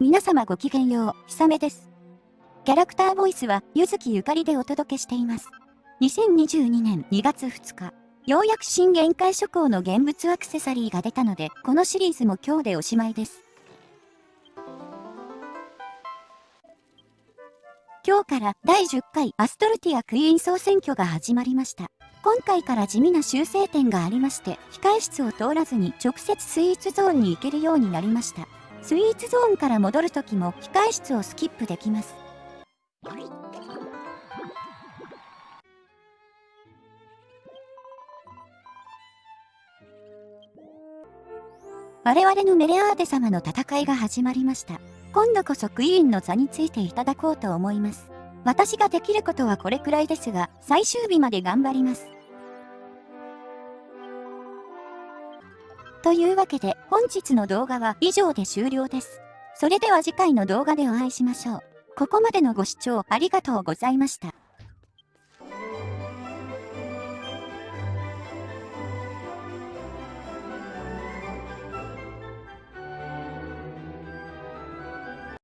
皆様ごきげんよう、ひさめです。キャラクターボイスは、ゆずきゆかりでお届けしています。2022年2月2日、ようやく新限界諸行の現物アクセサリーが出たので、このシリーズも今日でおしまいです。今日から第10回アストルティアクイーン総選挙が始まりました。今回から地味な修正点がありまして、控え室を通らずに直接スイーツゾーンに行けるようになりました。スイーツゾーンから戻るときも控室をスキップできます。我々のメレアーテ様の戦いが始まりました。今度こそクイーンの座についていただこうと思います。私ができることはこれくらいですが、最終日まで頑張ります。というわけで本日の動画は以上で終了です。それでは次回の動画でお会いしましょう。ここまでのご視聴ありがとうございました。